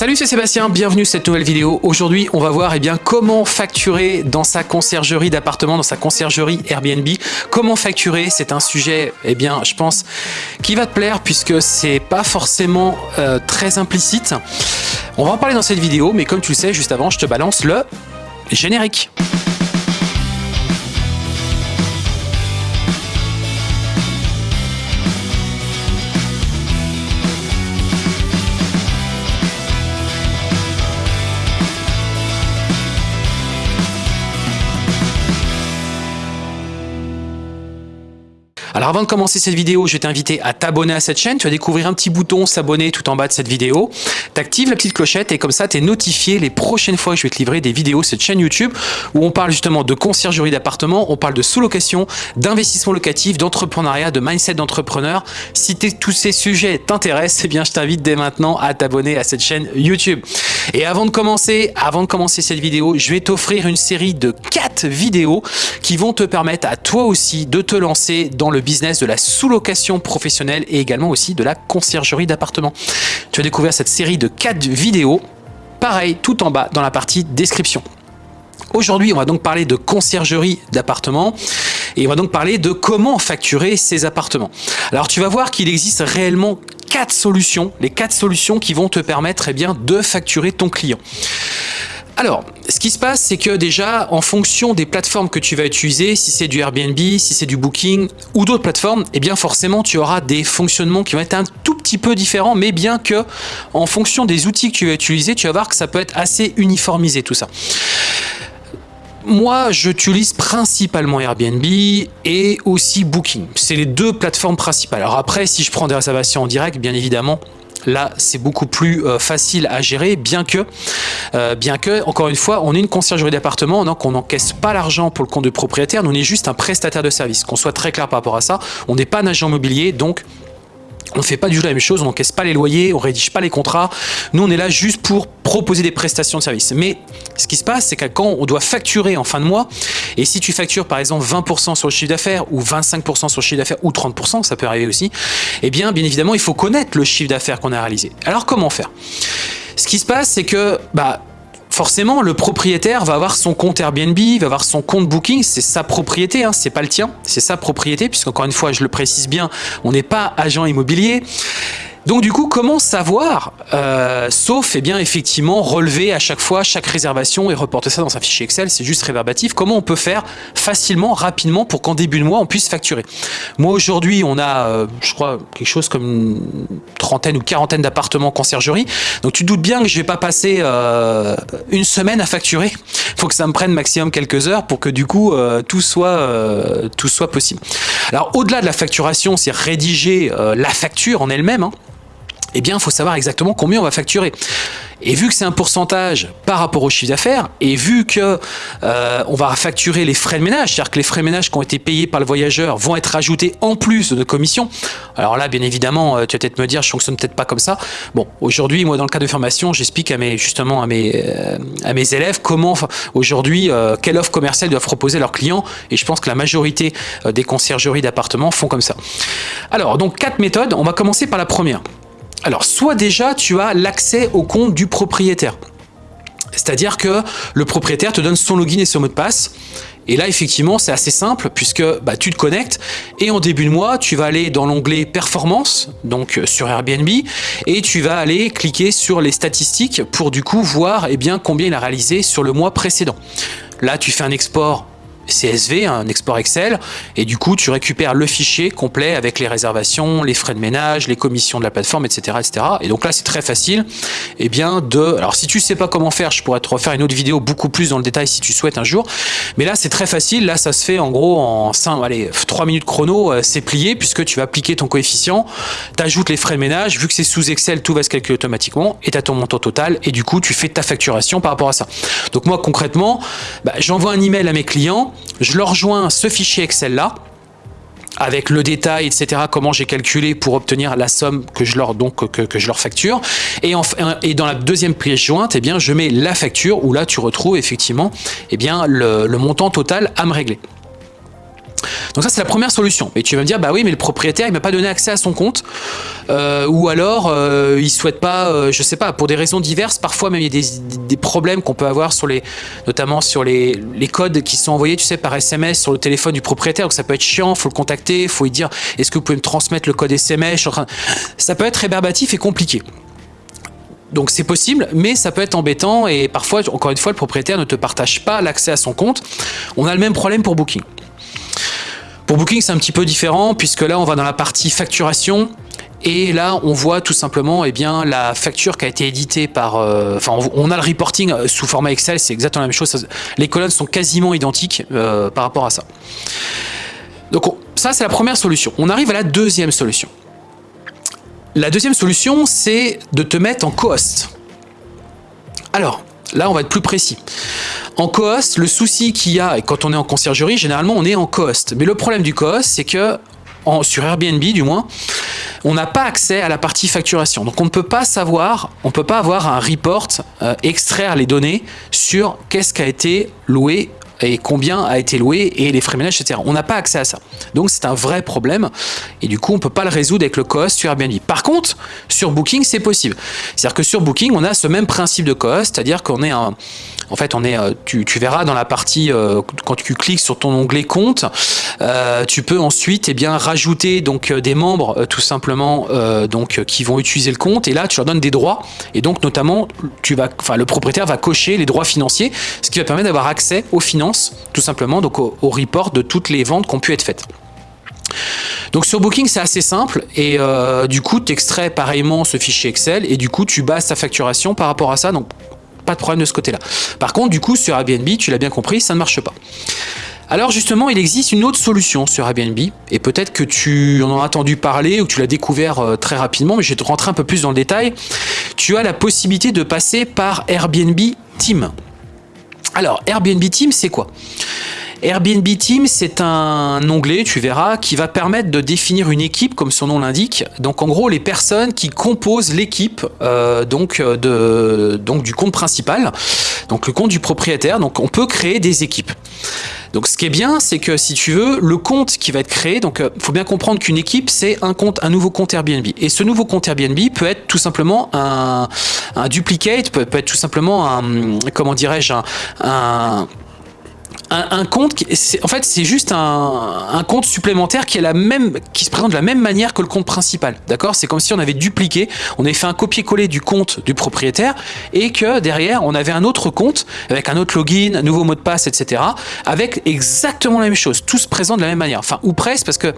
Salut, c'est Sébastien, bienvenue sur cette nouvelle vidéo. Aujourd'hui, on va voir eh bien, comment facturer dans sa conciergerie d'appartement, dans sa conciergerie Airbnb. Comment facturer, c'est un sujet, eh bien, je pense, qui va te plaire puisque c'est pas forcément euh, très implicite. On va en parler dans cette vidéo, mais comme tu le sais, juste avant, je te balance le générique. Alors avant de commencer cette vidéo, je vais t'inviter à t'abonner à cette chaîne. Tu vas découvrir un petit bouton s'abonner tout en bas de cette vidéo. Tu actives la petite clochette et comme ça, tu es notifié les prochaines fois que je vais te livrer des vidéos sur cette chaîne YouTube où on parle justement de conciergerie d'appartement, on parle de sous-location, d'investissement locatif, d'entrepreneuriat, de mindset d'entrepreneur. Si tous ces sujets t'intéressent, eh bien je t'invite dès maintenant à t'abonner à cette chaîne YouTube. Et avant de commencer, avant de commencer cette vidéo, je vais t'offrir une série de 4 vidéos qui vont te permettre à toi aussi de te lancer dans le business de la sous-location professionnelle et également aussi de la conciergerie d'appartements. Tu vas découvrir cette série de 4 vidéos, pareil, tout en bas dans la partie description. Aujourd'hui, on va donc parler de conciergerie d'appartements et on va donc parler de comment facturer ces appartements. Alors tu vas voir qu'il existe réellement quatre solutions, les quatre solutions qui vont te permettre eh de facturer ton client. Alors, ce qui se passe, c'est que déjà, en fonction des plateformes que tu vas utiliser, si c'est du Airbnb, si c'est du Booking ou d'autres plateformes, eh bien forcément, tu auras des fonctionnements qui vont être un tout petit peu différents, mais bien que en fonction des outils que tu vas utiliser, tu vas voir que ça peut être assez uniformisé tout ça. Moi, j'utilise principalement Airbnb et aussi Booking. C'est les deux plateformes principales. Alors après, si je prends des réservations en direct, bien évidemment, Là, c'est beaucoup plus euh, facile à gérer, bien que, euh, bien que, encore une fois, on est une conciergerie d'appartement, donc on n'encaisse pas l'argent pour le compte de propriétaire, on est juste un prestataire de service. Qu'on soit très clair par rapport à ça, on n'est pas un agent immobilier, donc on ne fait pas du tout la même chose, on n'encaisse pas les loyers, on rédige pas les contrats. Nous, on est là juste pour proposer des prestations de services. Mais ce qui se passe, c'est que quand on doit facturer en fin de mois, et si tu factures par exemple 20% sur le chiffre d'affaires ou 25% sur le chiffre d'affaires ou 30%, ça peut arriver aussi, eh bien, bien évidemment, il faut connaître le chiffre d'affaires qu'on a réalisé. Alors, comment faire? Ce qui se passe, c'est que bah, forcément, le propriétaire va avoir son compte Airbnb, va avoir son compte Booking, c'est sa propriété, hein, c'est pas le tien, c'est sa propriété, puisqu'encore une fois, je le précise bien, on n'est pas agent immobilier. Donc du coup, comment savoir, euh, sauf eh bien effectivement relever à chaque fois chaque réservation et reporter ça dans un fichier Excel, c'est juste réverbatif, comment on peut faire facilement, rapidement pour qu'en début de mois on puisse facturer? Moi aujourd'hui on a, euh, je crois, quelque chose comme une trentaine ou quarantaine d'appartements conciergerie, donc tu doutes bien que je vais pas passer euh, une semaine à facturer, faut que ça me prenne maximum quelques heures pour que du coup tout, soit, tout soit possible. Alors au-delà de la facturation, c'est rédiger la facture en elle-même, hein eh bien, il faut savoir exactement combien on va facturer. Et vu que c'est un pourcentage par rapport au chiffre d'affaires, et vu que euh, on va facturer les frais de ménage, c'est-à-dire que les frais de ménage qui ont été payés par le voyageur vont être ajoutés en plus de commission. Alors là, bien évidemment, euh, tu vas peut-être me dire, je fonctionne peut-être pas comme ça. Bon, aujourd'hui, moi, dans le cas de formation, j'explique à mes justement à mes euh, élèves comment aujourd'hui quelle offre commerciale doivent proposer leurs clients. Et je pense que la majorité des conciergeries d'appartements font comme ça. Alors, donc quatre méthodes. On va commencer par la première. Alors, soit déjà, tu as l'accès au compte du propriétaire. C'est-à-dire que le propriétaire te donne son login et son mot de passe. Et là, effectivement, c'est assez simple puisque bah, tu te connectes et en début de mois, tu vas aller dans l'onglet Performance, donc euh, sur Airbnb, et tu vas aller cliquer sur les statistiques pour du coup voir eh bien, combien il a réalisé sur le mois précédent. Là, tu fais un export CSV, un export Excel, et du coup tu récupères le fichier complet avec les réservations, les frais de ménage, les commissions de la plateforme, etc. etc. Et donc là c'est très facile eh bien, de... Alors si tu sais pas comment faire, je pourrais te refaire une autre vidéo beaucoup plus dans le détail si tu souhaites un jour, mais là c'est très facile, là ça se fait en gros en 5, allez, 3 minutes chrono, euh, c'est plié puisque tu vas appliquer ton coefficient, tu ajoutes les frais de ménage, vu que c'est sous Excel, tout va se calculer automatiquement et tu as ton montant total et du coup tu fais ta facturation par rapport à ça. Donc moi concrètement, bah, j'envoie un email à mes clients, je leur rejoins ce fichier Excel là avec le détail, etc., comment j'ai calculé pour obtenir la somme que je leur, facture. Et, dans la deuxième pièce jointe, eh bien, je mets la facture où là, tu retrouves effectivement eh bien, le montant total à me régler. Donc ça c'est la première solution. Et tu vas me dire bah oui mais le propriétaire il m'a pas donné accès à son compte euh, ou alors euh, il souhaite pas, euh, je sais pas, pour des raisons diverses. Parfois même il y a des, problèmes qu'on peut avoir sur les, notamment sur les, codes qui sont envoyés tu sais par SMS sur le téléphone du propriétaire. Donc ça peut être chiant, faut le contacter, faut lui dire est-ce que vous pouvez me transmettre le code SMS. Ça peut être rébarbatif et compliqué. Donc c'est possible, mais ça peut être embêtant et parfois, encore une fois, le propriétaire ne te partage pas l'accès à son compte. On a le même problème pour Booking. Pour Booking, c'est un petit peu différent puisque là, on va dans la partie facturation. Et là, on voit tout simplement eh bien, la facture qui a été éditée par... Euh, enfin, on a le reporting euh, sous format Excel, c'est exactement la même chose. Les colonnes sont quasiment identiques euh, par rapport à ça. Donc ça, c'est la première solution. On arrive à la deuxième solution. La deuxième solution, c'est de te mettre en co-host. Alors, là, on va être plus précis. En co-host, le souci qu'il y a, et quand on est en conciergerie, généralement on est en co-host. Mais le problème du co-host, c'est que sur Airbnb du moins, on n'a pas accès à la partie facturation. Donc on ne peut pas savoir, on peut pas avoir un report, euh, extraire les données sur qu'est-ce qui a été loué et combien a été loué et les frais ménages, etc. On n'a pas accès à ça. Donc c'est un vrai problème et du coup on peut pas le résoudre avec le cost sur Airbnb. Par contre, sur Booking, c'est possible. C'est-à-dire que sur Booking, on a ce même principe de cost, c'est-à-dire qu'on est un... En fait, on est, euh, tu, verras dans la partie, euh, quand tu cliques sur ton onglet compte, euh, tu peux ensuite eh bien, rajouter donc, des membres tout simplement donc, qui vont utiliser le compte et là tu leur donnes des droits et donc notamment tu vas, enfin, le propriétaire va cocher les droits financiers, ce qui va permettre d'avoir accès aux finances tout simplement, donc au, report de toutes les ventes qui ont pu être faites. Donc sur Booking, c'est assez simple et euh, du coup, tu extrais pareillement ce fichier Excel et du coup, tu bases ta facturation par rapport à ça, donc pas de problème de ce côté-là. Par contre, du coup, sur Airbnb, tu l'as bien compris, ça ne marche pas. Alors justement, il existe une autre solution sur Airbnb, et peut-être que tu en as entendu parler ou que tu l'as découvert euh, très rapidement, mais je vais te rentrer un peu plus dans le détail. Tu as la possibilité de passer par Airbnb Team. Alors, Airbnb Team, c'est quoi? Airbnb Team, c'est un onglet, tu verras, qui va permettre de définir une équipe, comme son nom l'indique. Donc, en gros, les personnes qui composent l'équipe euh, euh, donc du compte principal, donc le compte du propriétaire. Donc, on peut créer des équipes. Donc ce qui est bien, c'est que si tu veux, le compte qui va être créé, donc il euh, faut bien comprendre qu'une équipe, c'est un compte, un nouveau compte Airbnb. Et ce nouveau compte Airbnb peut être tout simplement un, duplicate, peut, être tout simplement un, comment dirais-je, un, compte, qui, en fait, c'est juste un, compte supplémentaire qui, est la même, qui se présente de la même manière que le compte principal. D'accord? C'est comme si on avait dupliqué, on avait fait un copier-coller du compte du propriétaire et que derrière, on avait un autre compte avec un autre login, un nouveau mot de passe, etc. avec exactement la même chose. Tout se présente de la même manière. Enfin, ou presque, parce que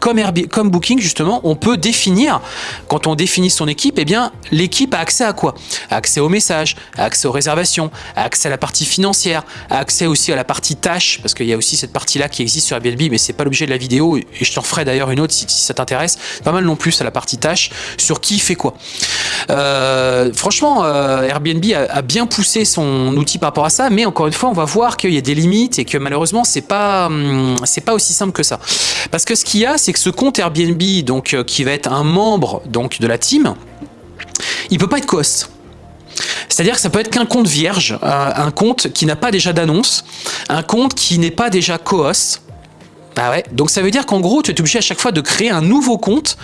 comme, Airbnb, comme Booking, justement, on peut définir, quand on définit son équipe, eh bien, l'équipe a accès à quoi? Accès aux messages, accès aux réservations, accès à la partie financière, accès aussi à la partie tâches, parce qu'il y a aussi cette partie-là qui existe sur Airbnb, mais c'est pas l'objet de la vidéo, et je t'en ferai d'ailleurs une autre si, ça t'intéresse. Pas mal non plus à la partie tâches, sur qui fait quoi? Euh, franchement, euh, Airbnb a, bien poussé son outil par rapport à ça, mais encore une fois, on va voir qu'il y a des limites et que malheureusement, c'est pas, hum, pas aussi simple que ça. Parce que ce qu'il y a, c'est que ce compte Airbnb, donc, euh, qui va être un membre donc, de la team, il peut pas être cost. C'est-à-dire que ça peut être qu'un compte vierge, euh, un compte qui n'a pas déjà d'annonce, un compte qui n'est pas déjà co-host. Bah ouais. Donc ça veut dire qu'en gros, tu es obligé à chaque fois de créer un nouveau compte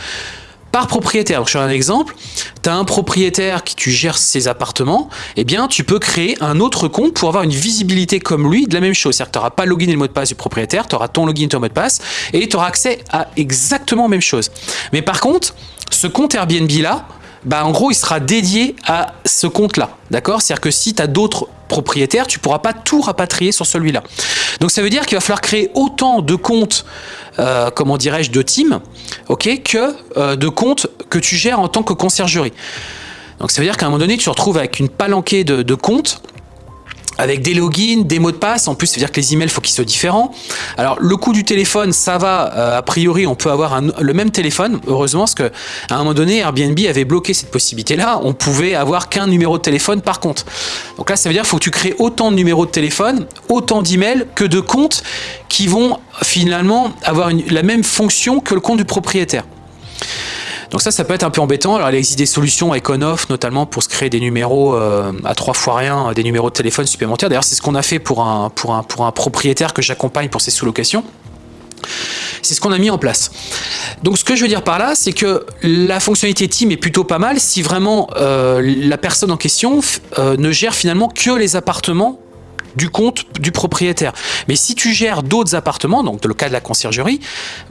par propriétaire. Donc, je fais un exemple. Tu as un propriétaire qui tu gères ses appartements, eh bien, tu peux créer un autre compte pour avoir une visibilité comme lui de la même chose. C'est-à-dire que tu n'auras pas le login et le mot de passe du propriétaire, tu auras ton login et ton mot de passe, et tu auras accès à exactement la même chose. Mais par contre, ce compte Airbnb là, bah en gros, il sera dédié à ce compte-là. D'accord? C'est-à-dire que si tu as d'autres propriétaires, tu pourras pas tout rapatrier sur celui-là. Donc ça veut dire qu'il va falloir créer autant de comptes, euh, comment dirais-je, de team, ok, que euh, de comptes que tu gères en tant que conciergerie. Donc ça veut dire qu'à un moment donné, tu te retrouves avec une palanquée de comptes avec des logins, des mots de passe. En plus, ça veut dire que les emails, faut qu'ils soient différents. Alors, le coût du téléphone, ça va. Euh, a priori, on peut avoir le même téléphone. Heureusement, parce qu'à un moment donné, Airbnb avait bloqué cette possibilité-là. On pouvait avoir qu'un numéro de téléphone par compte. Donc là, ça veut dire qu'il faut que tu crées autant de numéros de téléphone, autant d'emails que de comptes qui vont finalement avoir la même fonction que le compte du propriétaire. Donc ça, ça peut être un peu embêtant. Alors il existe des solutions avec on-off, notamment pour se créer des numéros euh, à trois fois rien, des numéros de téléphone supplémentaires. D'ailleurs, c'est ce qu'on a fait pour un, pour un, pour un propriétaire que j'accompagne pour ses sous-locations. C'est ce qu'on a mis en place. Donc ce que je veux dire par là, c'est que la fonctionnalité team est plutôt pas mal si vraiment euh, la personne en question euh, ne gère finalement que les appartements du compte du propriétaire. Mais si tu gères d'autres appartements, donc le cas de la conciergerie,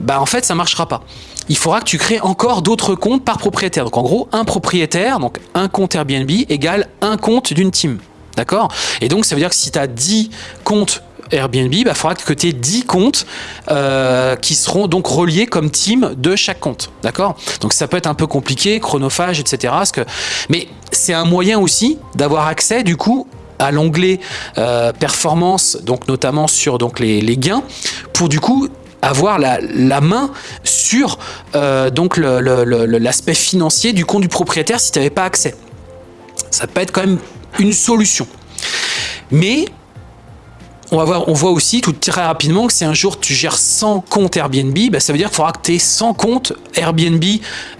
bah en fait ça marchera pas. Il faudra que tu crées encore d'autres comptes par propriétaire. Donc en gros, un propriétaire, donc un compte Airbnb égale un compte d'une team. D'accord? Et donc ça veut dire que si tu as 10 comptes Airbnb, il bah, faudra que tu aies 10 comptes euh, qui seront donc reliés comme team de chaque compte. D'accord? Donc ça peut être un peu compliqué, chronophage, etc. Mais c'est un moyen aussi d'avoir accès du coup à l'onglet euh, performance, donc notamment sur donc les, gains, pour du coup avoir la, main sur euh, l'aspect financier du compte du propriétaire si tu n'avais pas accès. Ça peut être quand même une solution. Mais on, va voir, on voit aussi tout très rapidement que si un jour tu gères 100 comptes Airbnb, bah, ça veut dire qu'il faudra que tu aies 100 comptes Airbnb,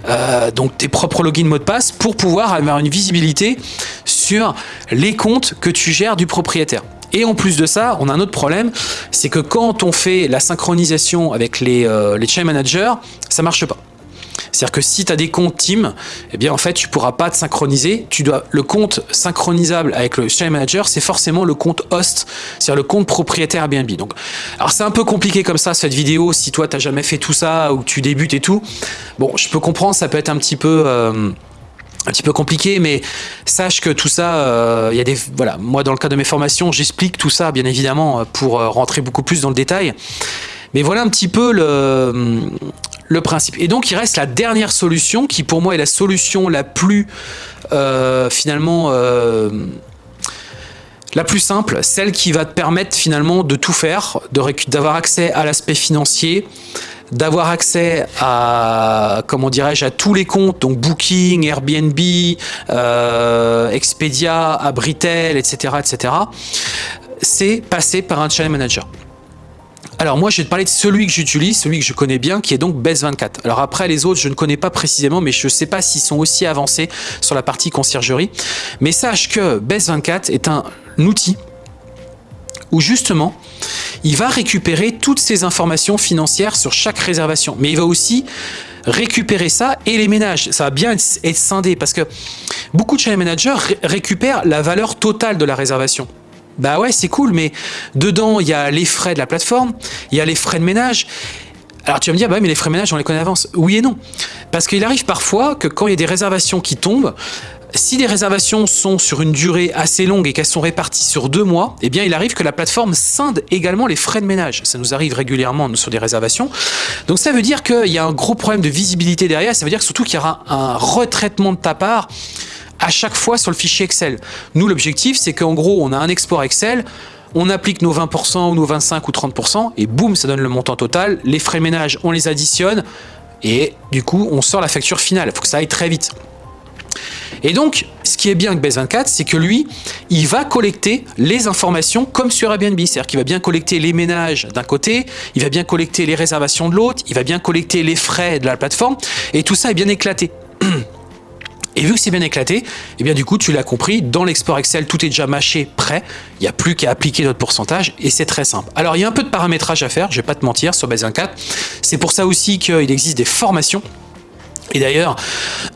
euh, donc tes propres logins mot de passe, pour pouvoir avoir une visibilité sur les comptes que tu gères du propriétaire. Et en plus de ça, on a un autre problème, c'est que quand on fait la synchronisation avec les, euh, les chain managers, ça marche pas. C'est-à-dire que si tu as des comptes team, eh bien en fait tu pourras pas te synchroniser. Tu dois le compte synchronisable avec le Share Manager, c'est forcément le compte host, c'est-à-dire le compte propriétaire Airbnb. Donc, alors c'est un peu compliqué comme ça cette vidéo. Si toi tu n'as jamais fait tout ça ou tu débutes et tout, bon, je peux comprendre, ça peut être un petit peu euh, un petit peu compliqué, mais sache que tout ça, euh, il y a des, voilà, moi dans le cas de mes formations, j'explique tout ça bien évidemment pour euh, rentrer beaucoup plus dans le détail. Mais voilà un petit peu le, le principe. Et donc il reste la dernière solution qui pour moi est la solution la plus euh, finalement euh, la plus simple, celle qui va te permettre finalement de tout faire, d'avoir accès à l'aspect financier, d'avoir accès à comment dirais-je à tous les comptes donc Booking, Airbnb, euh, Expedia, Abritel, etc., etc. C'est passer par un channel manager. Alors moi, je vais te parler de celui que j'utilise, celui que je connais bien, qui est donc Best24. Alors après, les autres, je ne connais pas précisément, mais je ne sais pas s'ils sont aussi avancés sur la partie conciergerie. Mais sache que Best24 est un outil où justement, il va récupérer toutes ces informations financières sur chaque réservation. Mais il va aussi récupérer ça et les ménages. Ça va bien être scindé parce que beaucoup de channel managers récupèrent la valeur totale de la réservation. Bah ouais, c'est cool, mais dedans, il y a les frais de la plateforme, il y a les frais de ménage. Alors tu vas me dire, bah mais les frais de ménage, on les connaît d'avance. Oui et non. Parce qu'il arrive parfois que quand il y a des réservations qui tombent, si les réservations sont sur une durée assez longue et qu'elles sont réparties sur deux mois, eh bien il arrive que la plateforme scinde également les frais de ménage. Ça nous arrive régulièrement sur des réservations. Donc ça veut dire qu'il y a un gros problème de visibilité derrière. Ça veut dire surtout qu'il y aura un retraitement de ta part à chaque fois sur le fichier Excel. Nous, l'objectif, c'est qu'en gros, on a un export Excel, on applique nos 20% ou nos 25 ou 30% et boum, ça donne le montant total. Les frais ménage, on les additionne et du coup, on sort la facture finale. Il faut que ça aille très vite. Et donc, ce qui est bien avec Base24, c'est que lui, il va collecter les informations comme sur Airbnb. C'est-à-dire qu'il va bien collecter les ménages d'un côté, il va bien collecter les réservations de l'autre, il va bien collecter les frais de la plateforme, et tout ça est bien éclaté. Et vu que c'est bien éclaté, eh bien du coup, tu l'as compris, dans l'export Excel, tout est déjà mâché, prêt. Il n'y a plus qu'à appliquer notre pourcentage et c'est très simple. Alors, il y a un peu de paramétrage à faire, je vais pas te mentir, sur Base 24. C'est pour ça aussi qu'il existe des formations et d'ailleurs,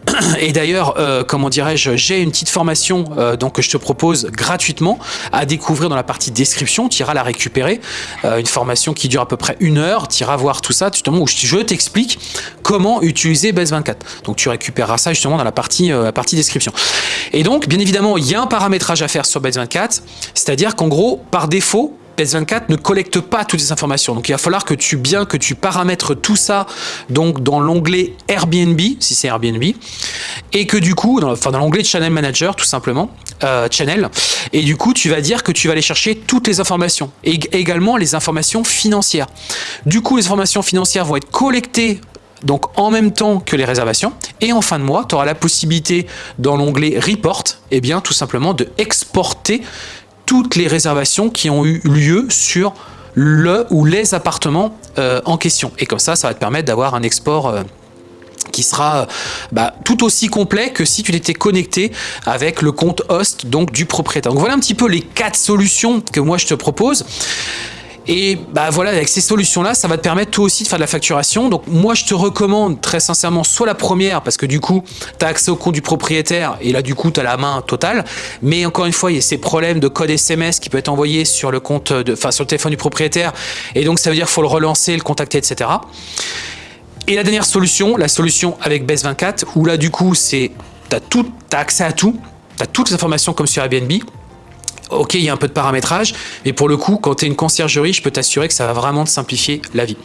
et d'ailleurs, euh, comment dirais-je, j'ai une petite formation euh, donc que je te propose gratuitement à découvrir dans la partie description. Tu iras la récupérer, euh, une formation qui dure à peu près une heure. Tu iras voir tout ça justement où je t'explique comment utiliser Base 24. Donc tu récupéreras ça justement dans la partie, la partie description. Et donc, bien évidemment, il y a un paramétrage à faire sur Base 24, c'est-à-dire qu'en gros, par défaut, PS24 ne collecte pas toutes les informations. Donc il va falloir que tu bien que tu paramètres tout ça donc dans l'onglet Airbnb, si c'est Airbnb, et que du coup, dans, enfin dans l'onglet Channel Manager tout simplement, euh, Channel, et du coup tu vas dire que tu vas aller chercher toutes les informations, et également les informations financières. Du coup les informations financières vont être collectées donc en même temps que les réservations. Et en fin de mois, tu auras la possibilité dans l'onglet Report, et eh bien tout simplement de exporter toutes les réservations qui ont eu lieu sur le ou les appartements euh, en question. Et comme ça, ça va te permettre d'avoir un export euh, qui sera euh, bah, tout aussi complet que si tu étais connecté avec le compte host donc du propriétaire. Donc voilà un petit peu les quatre solutions que moi je te propose. Et bah voilà, avec ces solutions-là, ça va te permettre toi aussi de faire de la facturation. Donc moi, je te recommande très sincèrement soit la première, parce que du coup, tu as accès au compte du propriétaire, et là, du coup, tu as la main totale. Mais encore une fois, il y a ces problèmes de code SMS qui peut être envoyé sur le compte, enfin sur le téléphone du propriétaire. Et donc, ça veut dire qu'il faut le relancer, le contacter, etc. Et la dernière solution, la solution avec Best24, où là, du coup, c'est tu as accès à tout, tu as toutes les informations comme sur Airbnb, Ok, il y a un peu de paramétrage, mais pour le coup, quand tu es une conciergerie, je peux t'assurer que ça va vraiment te simplifier la vie.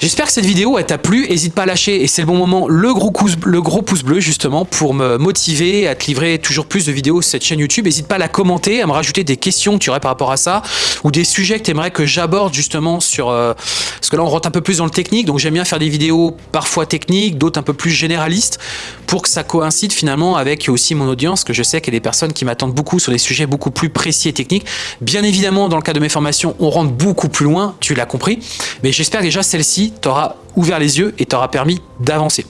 J'espère que cette vidéo t'a plu, n'hésite pas à lâcher, et c'est le bon moment, le gros, pouce, le gros pouce bleu justement pour me motiver à te livrer toujours plus de vidéos sur cette chaîne YouTube. N'hésite pas à la commenter, à me rajouter des questions que tu aurais par rapport à ça, ou des sujets que tu aimerais que j'aborde justement sur... Euh, parce que là on rentre un peu plus dans le technique, donc j'aime bien faire des vidéos parfois techniques, d'autres un peu plus généralistes, pour que ça coïncide finalement avec aussi mon audience, que je sais qu'il y a des personnes qui m'attendent beaucoup sur des sujets beaucoup plus précis et techniques. Bien évidemment, dans le cas de mes formations, on rentre beaucoup plus loin, tu l'as compris, mais j'espère déjà celle-ci t'aura ouvert les yeux et t'aura permis d'avancer.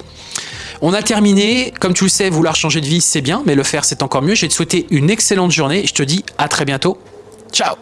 On a terminé. Comme tu le sais, vouloir changer de vie, c'est bien, mais le faire, c'est encore mieux. Je vais te souhaiter une excellente journée je te dis à très bientôt. Ciao